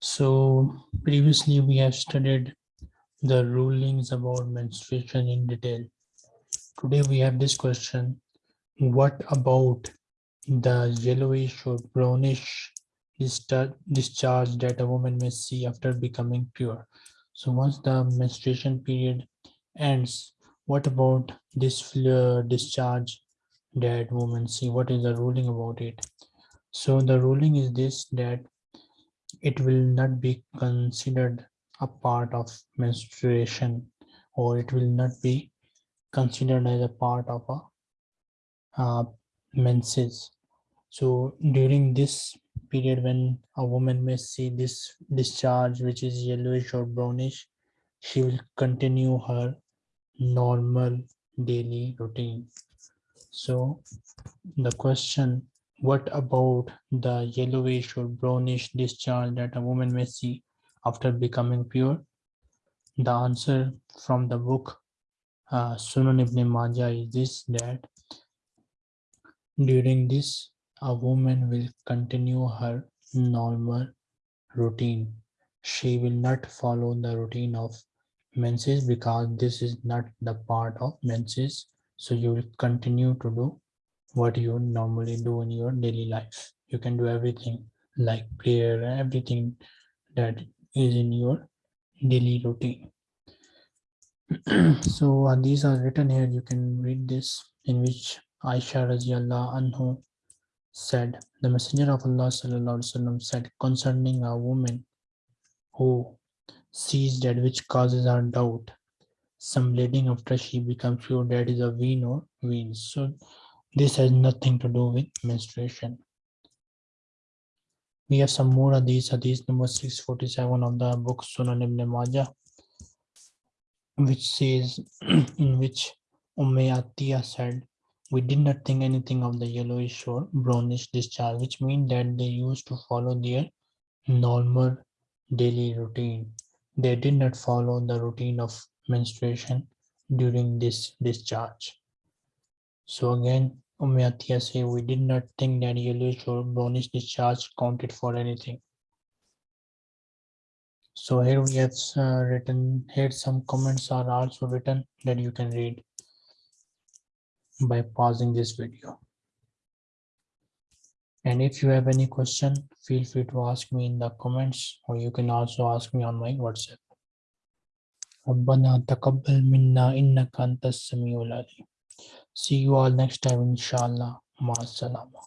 So previously we have studied the rulings about menstruation in detail. Today we have this question. What about the yellowish or brownish discharge that a woman may see after becoming pure? So once the menstruation period ends, what about this discharge that woman see what is the ruling about it. So the ruling is this that it will not be considered a part of menstruation or it will not be considered as a part of a uh, menses. So during this period when a woman may see this discharge which is yellowish or brownish she will continue her normal daily routine so the question, what about the yellowish or brownish discharge that a woman may see after becoming pure? The answer from the book uh, Sunan ibn Majah is this that during this a woman will continue her normal routine. She will not follow the routine of menses because this is not the part of menses so you will continue to do what you normally do in your daily life. You can do everything like prayer everything that is in your daily routine. So uh, these are written here. You can read this in which Aisha anhu said the messenger of Allah sallallahu said concerning a woman who sees that which causes her doubt some bleeding after she becomes pure. That is a vein or veins so this has nothing to do with menstruation. We have some more these hadith number 647 of the book sunan ibn majah which says in which Umm said we did not think anything of the yellowish or brownish discharge which means that they used to follow their normal daily routine. They did not follow the routine of menstruation during this discharge. So again, Umayyatia say we did not think that yellowish or brownish discharge counted for anything. So here we have uh, written, here some comments are also written that you can read by pausing this video. And if you have any question, feel free to ask me in the comments or you can also ask me on my WhatsApp. ربنا تقبل منا إنك أنت السميع العليم See you all next time inshallah. Ma salama.